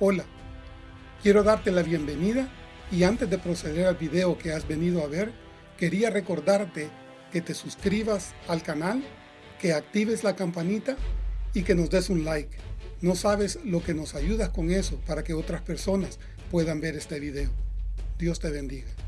Hola, quiero darte la bienvenida y antes de proceder al video que has venido a ver, quería recordarte que te suscribas al canal, que actives la campanita y que nos des un like. No sabes lo que nos ayudas con eso para que otras personas puedan ver este video. Dios te bendiga.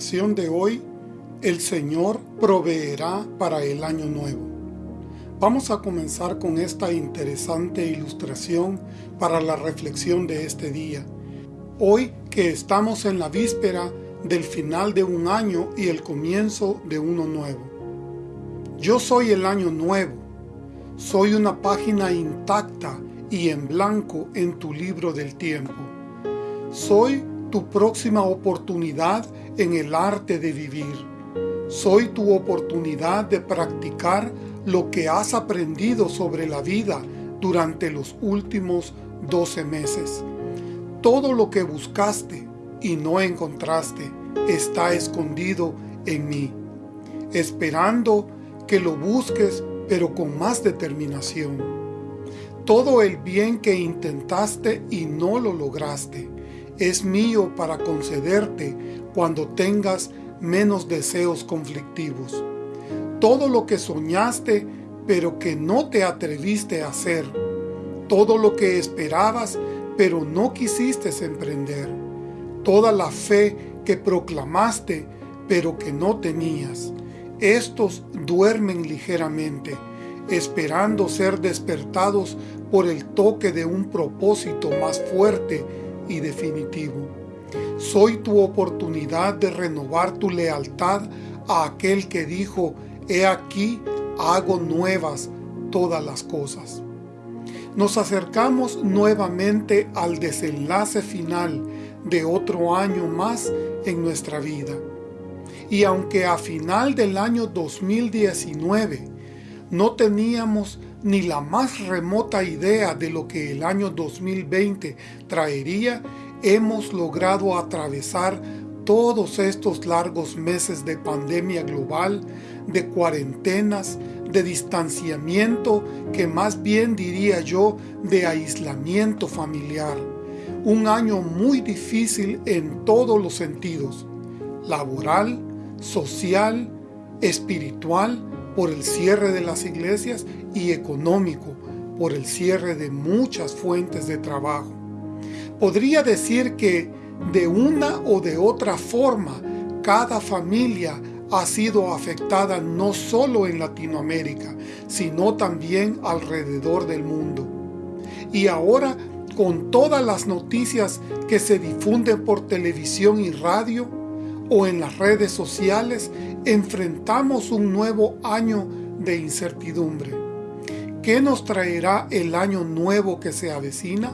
De hoy, el Señor proveerá para el año nuevo. Vamos a comenzar con esta interesante ilustración para la reflexión de este día. Hoy que estamos en la víspera del final de un año y el comienzo de uno nuevo. Yo soy el año nuevo. Soy una página intacta y en blanco en tu libro del tiempo. Soy tu próxima oportunidad en el arte de vivir. Soy tu oportunidad de practicar lo que has aprendido sobre la vida durante los últimos 12 meses. Todo lo que buscaste y no encontraste está escondido en mí, esperando que lo busques pero con más determinación. Todo el bien que intentaste y no lo lograste, es mío para concederte cuando tengas menos deseos conflictivos. Todo lo que soñaste, pero que no te atreviste a hacer. Todo lo que esperabas, pero no quisiste emprender. Toda la fe que proclamaste, pero que no tenías. Estos duermen ligeramente, esperando ser despertados por el toque de un propósito más fuerte y definitivo. Soy tu oportunidad de renovar tu lealtad a aquel que dijo, he aquí, hago nuevas todas las cosas. Nos acercamos nuevamente al desenlace final de otro año más en nuestra vida. Y aunque a final del año 2019 no teníamos ni la más remota idea de lo que el año 2020 traería, hemos logrado atravesar todos estos largos meses de pandemia global, de cuarentenas, de distanciamiento, que más bien diría yo de aislamiento familiar. Un año muy difícil en todos los sentidos, laboral, social, espiritual, por el cierre de las iglesias y económico por el cierre de muchas fuentes de trabajo. Podría decir que de una o de otra forma cada familia ha sido afectada no solo en Latinoamérica, sino también alrededor del mundo. Y ahora, con todas las noticias que se difunden por televisión y radio, o en las redes sociales, enfrentamos un nuevo año de incertidumbre. ¿Qué nos traerá el año nuevo que se avecina?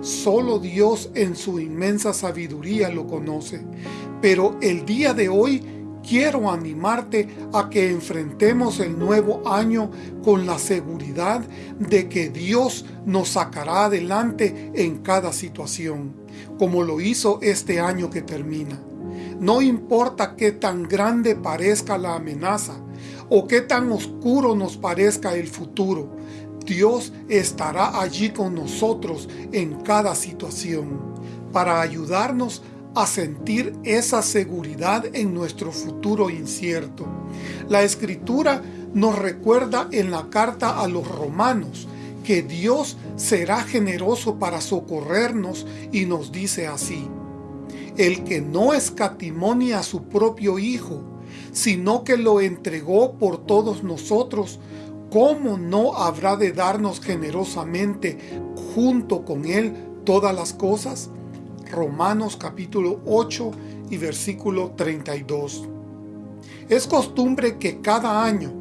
Solo Dios en su inmensa sabiduría lo conoce. Pero el día de hoy quiero animarte a que enfrentemos el nuevo año con la seguridad de que Dios nos sacará adelante en cada situación, como lo hizo este año que termina. No importa qué tan grande parezca la amenaza o qué tan oscuro nos parezca el futuro, Dios estará allí con nosotros en cada situación para ayudarnos a sentir esa seguridad en nuestro futuro incierto. La Escritura nos recuerda en la carta a los romanos que Dios será generoso para socorrernos y nos dice así, el que no escatimonia a su propio Hijo, sino que lo entregó por todos nosotros, ¿cómo no habrá de darnos generosamente junto con Él todas las cosas? Romanos capítulo 8 y versículo 32. Es costumbre que cada año,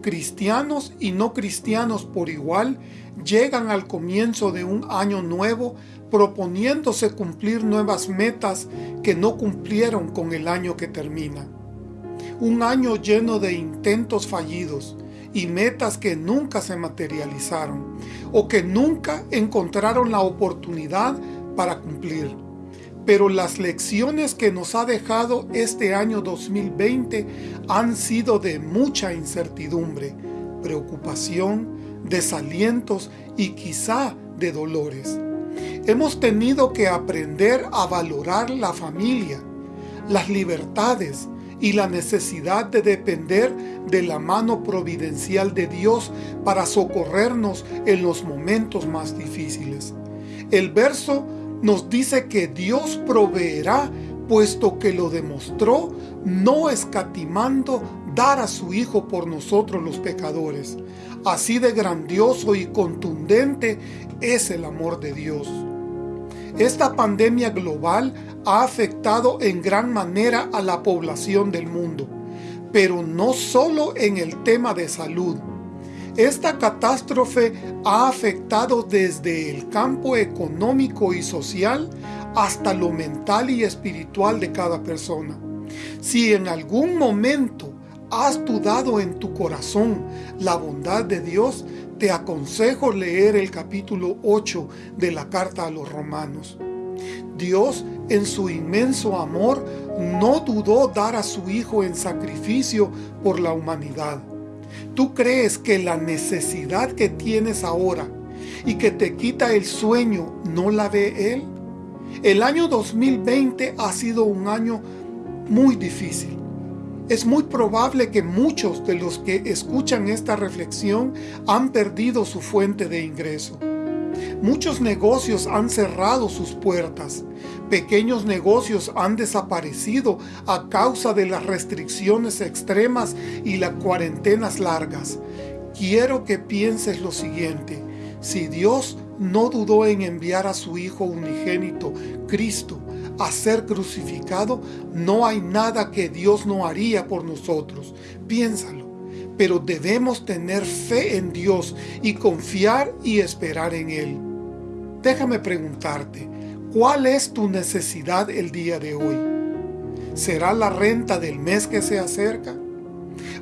cristianos y no cristianos por igual llegan al comienzo de un año nuevo proponiéndose cumplir nuevas metas que no cumplieron con el año que termina. Un año lleno de intentos fallidos y metas que nunca se materializaron o que nunca encontraron la oportunidad para cumplir. Pero las lecciones que nos ha dejado este año 2020 han sido de mucha incertidumbre, preocupación, desalientos y quizá de dolores. Hemos tenido que aprender a valorar la familia, las libertades y la necesidad de depender de la mano providencial de Dios para socorrernos en los momentos más difíciles. El verso nos dice que Dios proveerá puesto que lo demostró no escatimando dar a su Hijo por nosotros los pecadores. Así de grandioso y contundente es el amor de Dios. Esta pandemia global ha afectado en gran manera a la población del mundo, pero no solo en el tema de salud. Esta catástrofe ha afectado desde el campo económico y social hasta lo mental y espiritual de cada persona. Si en algún momento has dudado en tu corazón la bondad de Dios, te aconsejo leer el capítulo 8 de la carta a los romanos. Dios, en su inmenso amor, no dudó dar a su Hijo en sacrificio por la humanidad. ¿Tú crees que la necesidad que tienes ahora y que te quita el sueño no la ve Él? El año 2020 ha sido un año muy difícil es muy probable que muchos de los que escuchan esta reflexión han perdido su fuente de ingreso. Muchos negocios han cerrado sus puertas. Pequeños negocios han desaparecido a causa de las restricciones extremas y las cuarentenas largas. Quiero que pienses lo siguiente. Si Dios no dudó en enviar a su Hijo unigénito, Cristo, a ser crucificado, no hay nada que Dios no haría por nosotros. Piénsalo. Pero debemos tener fe en Dios y confiar y esperar en Él. Déjame preguntarte, ¿cuál es tu necesidad el día de hoy? ¿Será la renta del mes que se acerca?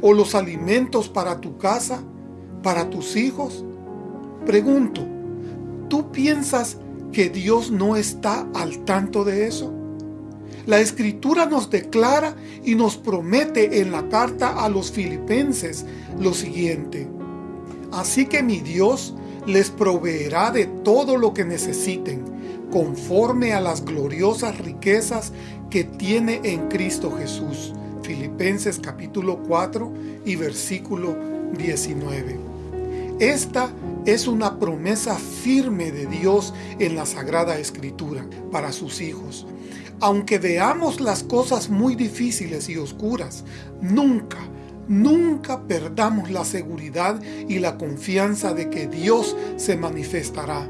¿O los alimentos para tu casa? ¿Para tus hijos? Pregunto, ¿tú piensas que Dios no está al tanto de eso? La Escritura nos declara y nos promete en la carta a los filipenses lo siguiente. Así que mi Dios les proveerá de todo lo que necesiten, conforme a las gloriosas riquezas que tiene en Cristo Jesús. Filipenses capítulo 4 y versículo 19. Esta es una promesa firme de Dios en la Sagrada Escritura para sus hijos. Aunque veamos las cosas muy difíciles y oscuras, nunca, nunca perdamos la seguridad y la confianza de que Dios se manifestará.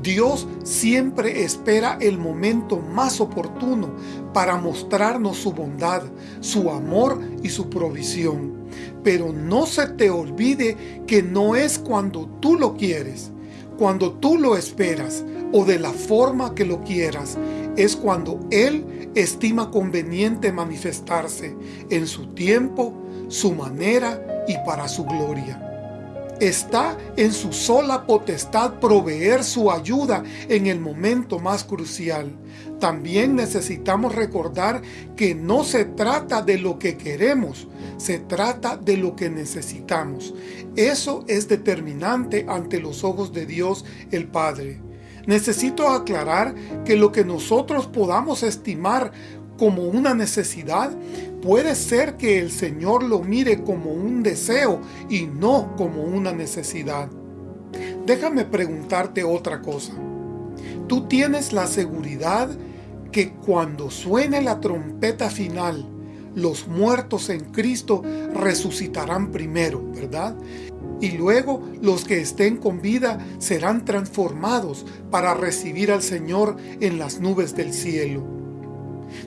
Dios siempre espera el momento más oportuno para mostrarnos su bondad, su amor y su provisión. Pero no se te olvide que no es cuando tú lo quieres, cuando tú lo esperas o de la forma que lo quieras, es cuando Él estima conveniente manifestarse en su tiempo, su manera y para su gloria. Está en su sola potestad proveer su ayuda en el momento más crucial. También necesitamos recordar que no se trata de lo que queremos, se trata de lo que necesitamos. Eso es determinante ante los ojos de Dios el Padre. Necesito aclarar que lo que nosotros podamos estimar como una necesidad, puede ser que el Señor lo mire como un deseo y no como una necesidad. Déjame preguntarte otra cosa. Tú tienes la seguridad que cuando suene la trompeta final, los muertos en Cristo resucitarán primero, ¿verdad? Y luego los que estén con vida serán transformados para recibir al Señor en las nubes del cielo.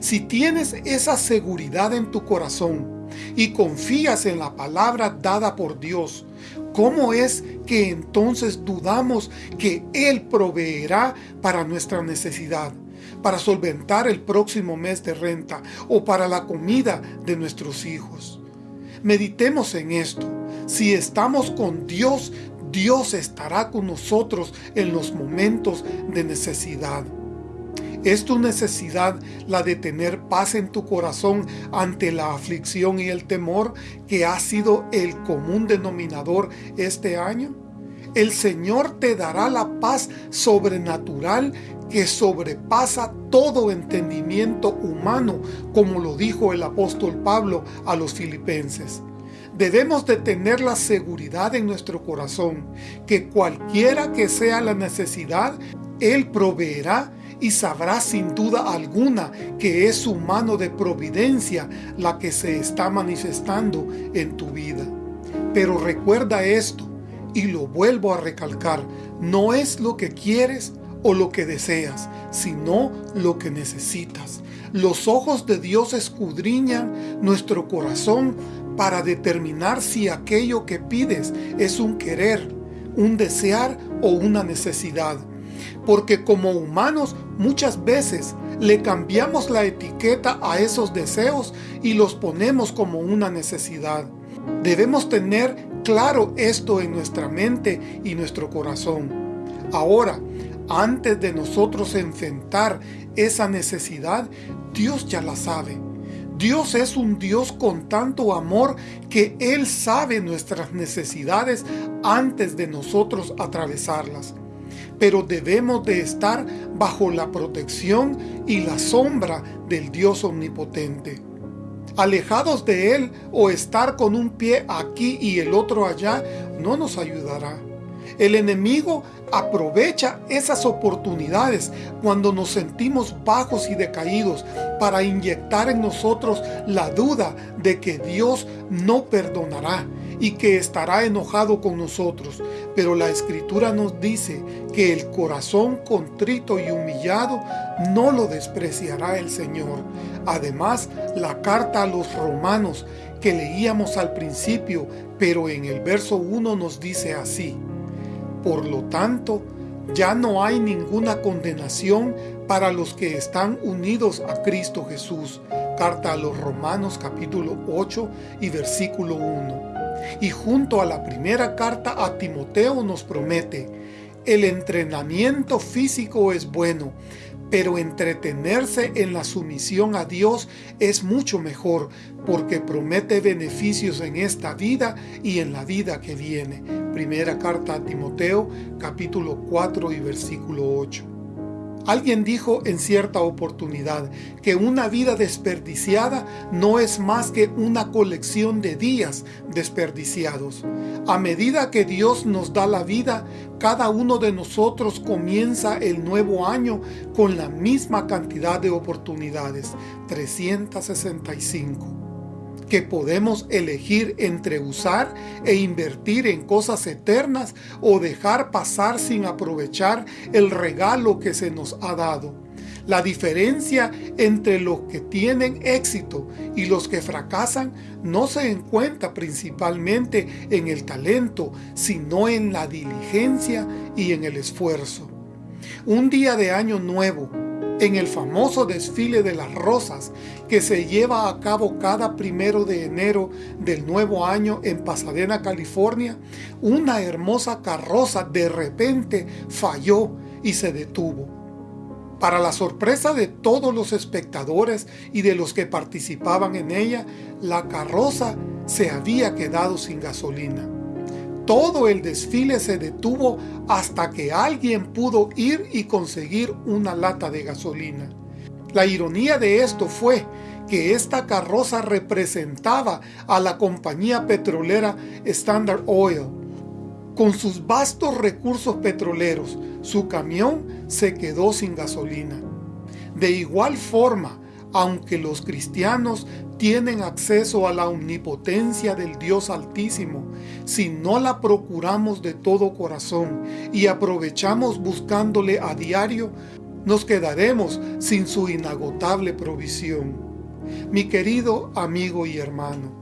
Si tienes esa seguridad en tu corazón y confías en la palabra dada por Dios, ¿cómo es que entonces dudamos que Él proveerá para nuestra necesidad? para solventar el próximo mes de renta o para la comida de nuestros hijos. Meditemos en esto. Si estamos con Dios, Dios estará con nosotros en los momentos de necesidad. ¿Es tu necesidad la de tener paz en tu corazón ante la aflicción y el temor que ha sido el común denominador este año? El Señor te dará la paz sobrenatural que sobrepasa todo entendimiento humano, como lo dijo el apóstol Pablo a los filipenses. Debemos de tener la seguridad en nuestro corazón que cualquiera que sea la necesidad, Él proveerá y sabrá sin duda alguna que es su mano de providencia la que se está manifestando en tu vida. Pero recuerda esto, y lo vuelvo a recalcar, no es lo que quieres o lo que deseas, sino lo que necesitas. Los ojos de Dios escudriñan nuestro corazón para determinar si aquello que pides es un querer, un desear o una necesidad. Porque como humanos muchas veces le cambiamos la etiqueta a esos deseos y los ponemos como una necesidad. Debemos tener claro esto en nuestra mente y nuestro corazón. Ahora, antes de nosotros enfrentar esa necesidad, Dios ya la sabe. Dios es un Dios con tanto amor que Él sabe nuestras necesidades antes de nosotros atravesarlas. Pero debemos de estar bajo la protección y la sombra del Dios omnipotente. Alejados de Él o estar con un pie aquí y el otro allá no nos ayudará. El enemigo aprovecha esas oportunidades cuando nos sentimos bajos y decaídos para inyectar en nosotros la duda de que Dios no perdonará y que estará enojado con nosotros. Pero la Escritura nos dice que el corazón contrito y humillado no lo despreciará el Señor. Además, la carta a los romanos que leíamos al principio, pero en el verso 1 nos dice así. Por lo tanto, ya no hay ninguna condenación para los que están unidos a Cristo Jesús. Carta a los Romanos capítulo 8 y versículo 1. Y junto a la primera carta a Timoteo nos promete, el entrenamiento físico es bueno, pero entretenerse en la sumisión a Dios es mucho mejor, porque promete beneficios en esta vida y en la vida que viene. Primera carta a Timoteo, capítulo 4 y versículo 8. Alguien dijo en cierta oportunidad que una vida desperdiciada no es más que una colección de días desperdiciados. A medida que Dios nos da la vida, cada uno de nosotros comienza el nuevo año con la misma cantidad de oportunidades, 365 que podemos elegir entre usar e invertir en cosas eternas o dejar pasar sin aprovechar el regalo que se nos ha dado. La diferencia entre los que tienen éxito y los que fracasan no se encuentra principalmente en el talento, sino en la diligencia y en el esfuerzo. Un día de año nuevo, en el famoso desfile de las rosas que se lleva a cabo cada primero de enero del nuevo año en Pasadena, California, una hermosa carroza de repente falló y se detuvo. Para la sorpresa de todos los espectadores y de los que participaban en ella, la carroza se había quedado sin gasolina. Todo el desfile se detuvo hasta que alguien pudo ir y conseguir una lata de gasolina. La ironía de esto fue que esta carroza representaba a la compañía petrolera Standard Oil. Con sus vastos recursos petroleros, su camión se quedó sin gasolina. De igual forma, aunque los cristianos tienen acceso a la omnipotencia del Dios Altísimo, si no la procuramos de todo corazón y aprovechamos buscándole a diario, nos quedaremos sin su inagotable provisión. Mi querido amigo y hermano,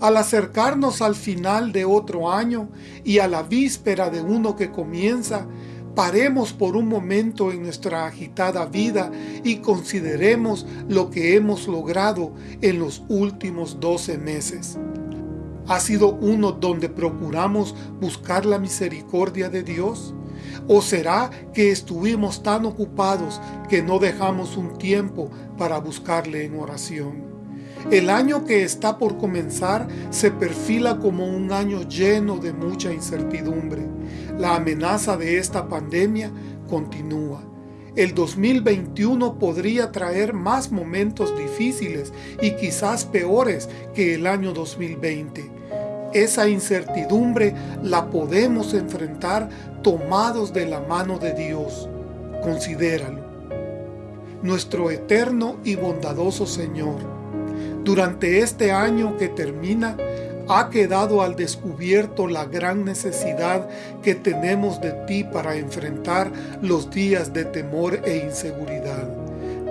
al acercarnos al final de otro año y a la víspera de uno que comienza, Paremos por un momento en nuestra agitada vida y consideremos lo que hemos logrado en los últimos 12 meses. ¿Ha sido uno donde procuramos buscar la misericordia de Dios? ¿O será que estuvimos tan ocupados que no dejamos un tiempo para buscarle en oración? El año que está por comenzar se perfila como un año lleno de mucha incertidumbre. La amenaza de esta pandemia continúa. El 2021 podría traer más momentos difíciles y quizás peores que el año 2020. Esa incertidumbre la podemos enfrentar tomados de la mano de Dios. Considéralo. Nuestro eterno y bondadoso Señor, durante este año que termina, ha quedado al descubierto la gran necesidad que tenemos de ti para enfrentar los días de temor e inseguridad.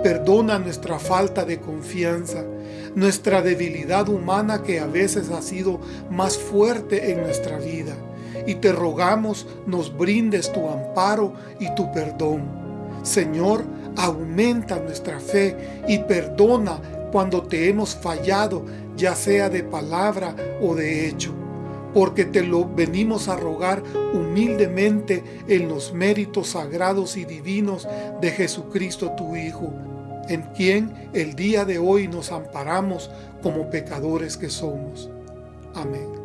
Perdona nuestra falta de confianza, nuestra debilidad humana que a veces ha sido más fuerte en nuestra vida, y te rogamos nos brindes tu amparo y tu perdón. Señor, aumenta nuestra fe y perdona cuando te hemos fallado, ya sea de palabra o de hecho, porque te lo venimos a rogar humildemente en los méritos sagrados y divinos de Jesucristo tu Hijo, en quien el día de hoy nos amparamos como pecadores que somos. Amén.